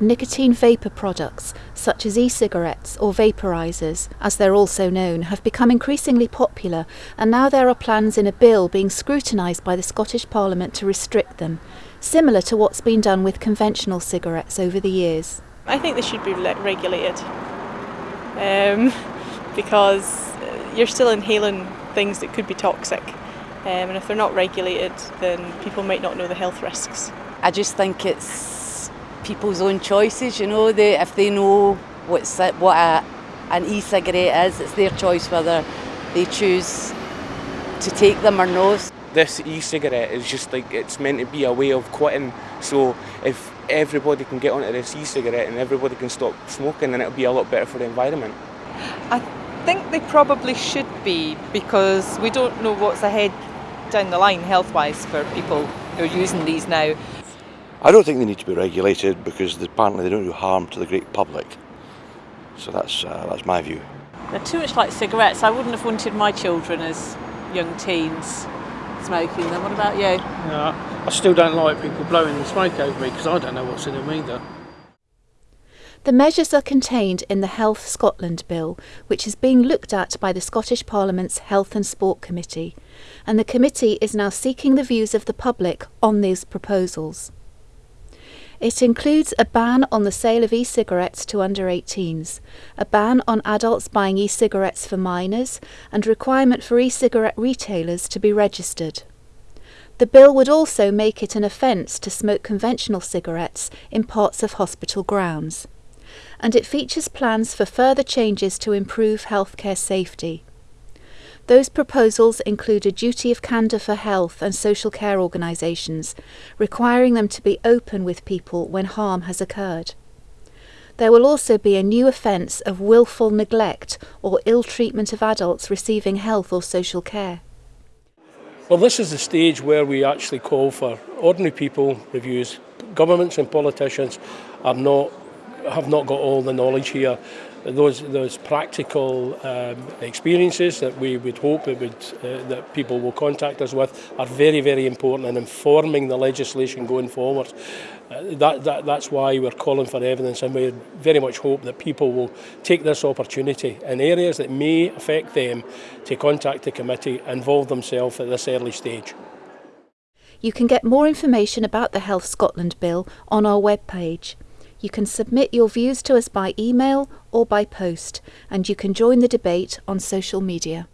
nicotine vapour products, such as e cigarettes or vaporisers, as they're also known, have become increasingly popular, and now there are plans in a bill being scrutinised by the Scottish Parliament to restrict them, similar to what's been done with conventional cigarettes over the years. I think they should be regulated um, because you're still inhaling things that could be toxic. Um, and if they're not regulated, then people might not know the health risks. I just think it's people's own choices, you know, they, if they know what's, what a, an e-cigarette is, it's their choice whether they choose to take them or not. This e-cigarette is just like, it's meant to be a way of quitting, so if everybody can get onto this e-cigarette and everybody can stop smoking, then it'll be a lot better for the environment. I think they probably should be because we don't know what's ahead down the line health-wise for people who are using these now. I don't think they need to be regulated because apparently they don't do harm to the great public. So that's, uh, that's my view. They're too much like cigarettes. I wouldn't have wanted my children as young teens smoking them. What about you? Yeah, I still don't like people blowing the smoke over me because I don't know what's in them either. The measures are contained in the Health Scotland Bill, which is being looked at by the Scottish Parliament's Health and Sport Committee, and the committee is now seeking the views of the public on these proposals. It includes a ban on the sale of e-cigarettes to under 18s, a ban on adults buying e-cigarettes for minors, and requirement for e-cigarette retailers to be registered. The bill would also make it an offence to smoke conventional cigarettes in parts of hospital grounds and it features plans for further changes to improve healthcare safety. Those proposals include a duty of candour for health and social care organisations, requiring them to be open with people when harm has occurred. There will also be a new offence of wilful neglect or ill treatment of adults receiving health or social care. Well, this is the stage where we actually call for ordinary people reviews. Governments and politicians are not have not got all the knowledge here. Those those practical um, experiences that we would hope it would uh, that people will contact us with are very very important in informing the legislation going forward. Uh, that, that that's why we're calling for evidence, and we very much hope that people will take this opportunity in areas that may affect them to contact the committee, involve themselves at this early stage. You can get more information about the Health Scotland Bill on our webpage. You can submit your views to us by email or by post, and you can join the debate on social media.